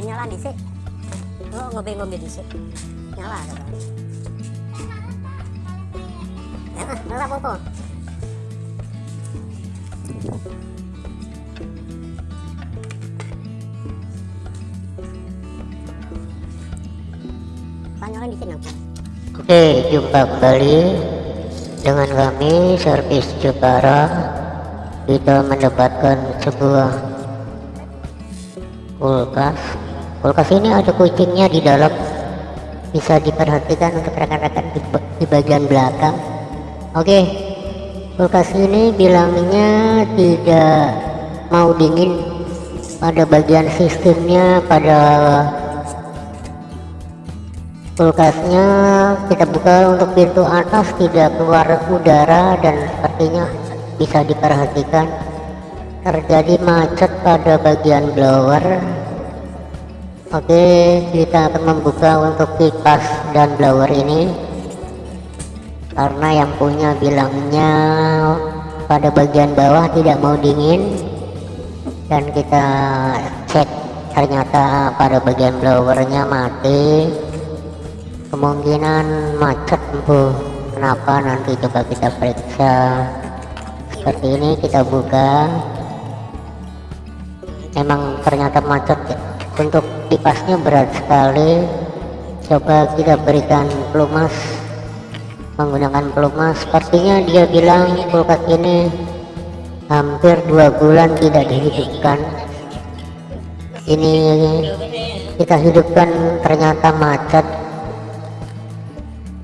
nyala dhisik oh ngombe-ngombe dhisik nyala ada ya nyala apa Oke, jumpa kembali dengan kami servis Jepara. Kita mendapatkan sebuah kulkas. Kulkas ini ada kucingnya di dalam. Bisa diperhatikan untuk rekan-rekan di, di bagian belakang. Oke, kulkas ini bilangnya tidak mau dingin pada bagian sistemnya pada kulkasnya kita buka untuk pintu atas tidak keluar udara dan sepertinya bisa diperhatikan terjadi macet pada bagian blower oke kita akan membuka untuk kipas dan blower ini. Karena yang punya bilangnya pada bagian bawah tidak mau dingin. Dan kita cek ternyata pada bagian blowernya mati. Kemungkinan macet bu. Kenapa? Nanti coba kita periksa. Seperti ini kita buka. Emang ternyata macet ya. Untuk kipasnya berat sekali. Coba kita berikan pelumas menggunakan pelumas. Sepertinya dia bilang kulkas ini hampir dua bulan tidak dihidupkan. Ini kita hidupkan ternyata macet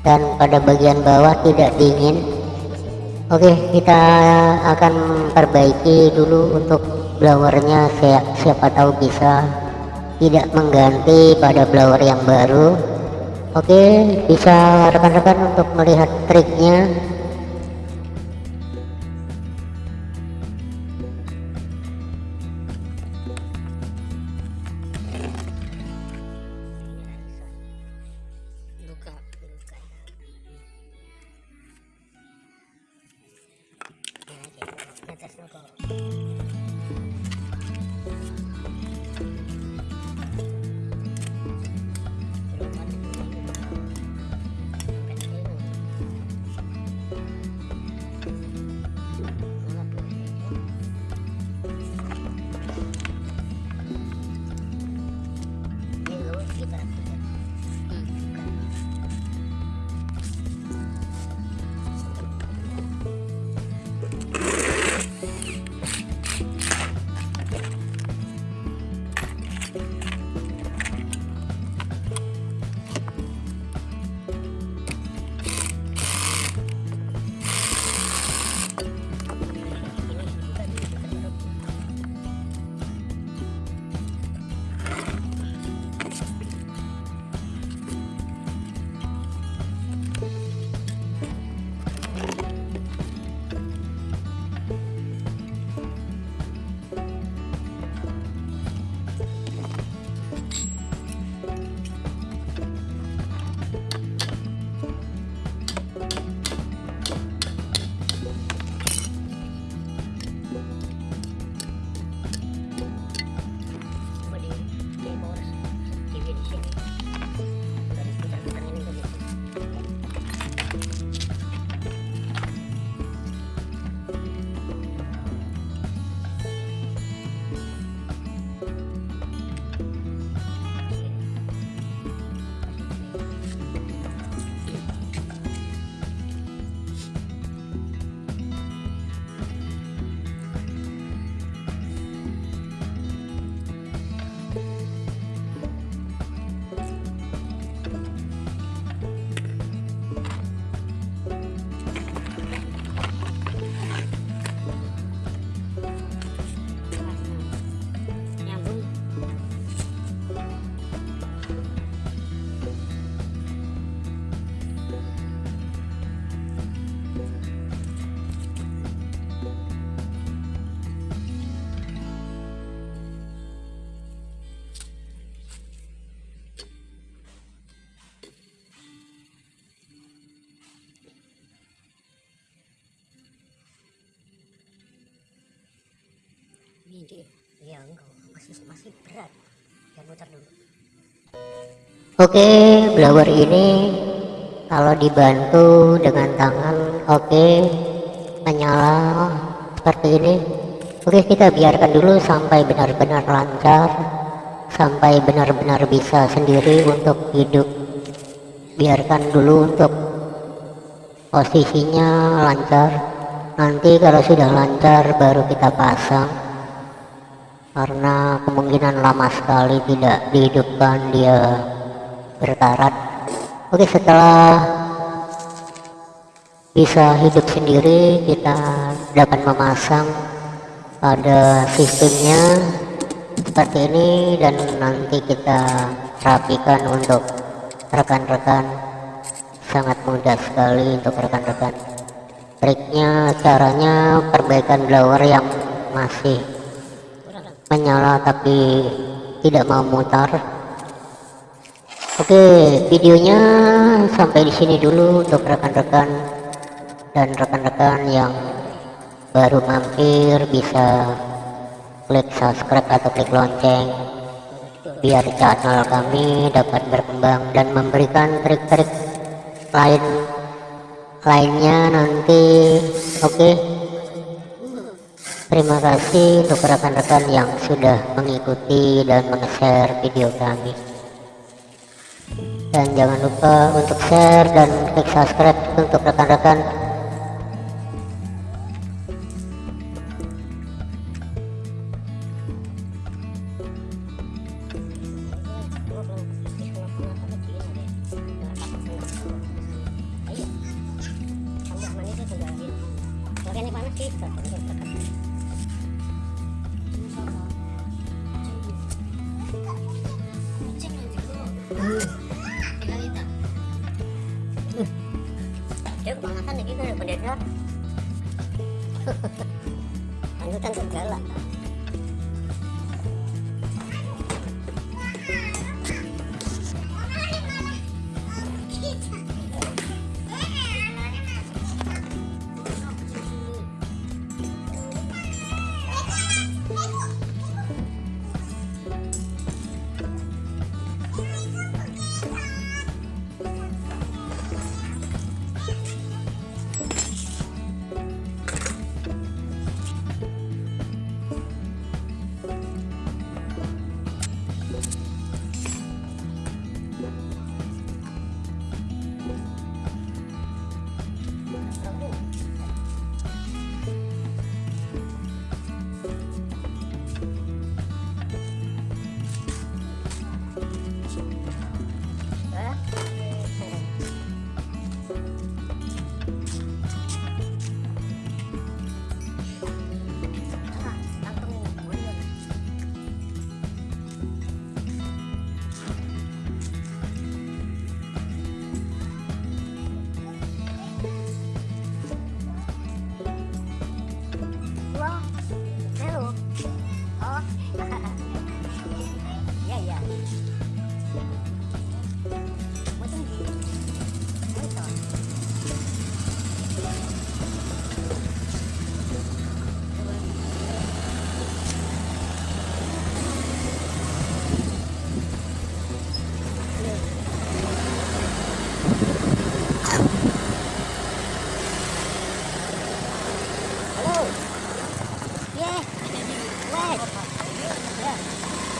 dan pada bagian bawah tidak dingin. Oke kita akan perbaiki dulu untuk blowernya. Siapa tahu bisa tidak mengganti pada blower yang baru. Oke bisa rekan-rekan untuk melihat triknya ini dia ya enggak masih berat muter dulu. Oke, blower ini kalau dibantu dengan tangan, oke, menyala seperti ini. Oke, kita biarkan dulu sampai benar-benar lancar, sampai benar-benar bisa sendiri untuk hidup. Biarkan dulu untuk posisinya lancar. Nanti kalau sudah lancar baru kita pasang. Karena kemungkinan lama sekali tidak dihidupkan dia berkarat. Oke, setelah bisa hidup sendiri, kita dapat memasang pada sistemnya seperti ini dan nanti kita rapikan untuk rekan-rekan sangat mudah sekali untuk rekan-rekan triknya caranya perbaikan blower yang masih menyala tapi tidak mau mutar Oke, videonya sampai di sini dulu untuk rekan-rekan dan rekan-rekan yang baru mampir bisa klik subscribe atau klik lonceng biar channel kami dapat berkembang dan memberikan trik-trik lain lainnya nanti. Oke. Terima kasih untuk rekan-rekan yang sudah mengikuti dan meng-share video kami. Dan jangan lupa untuk share dan klik subscribe untuk rekan-rekan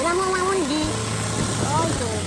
Era é uma ondinha.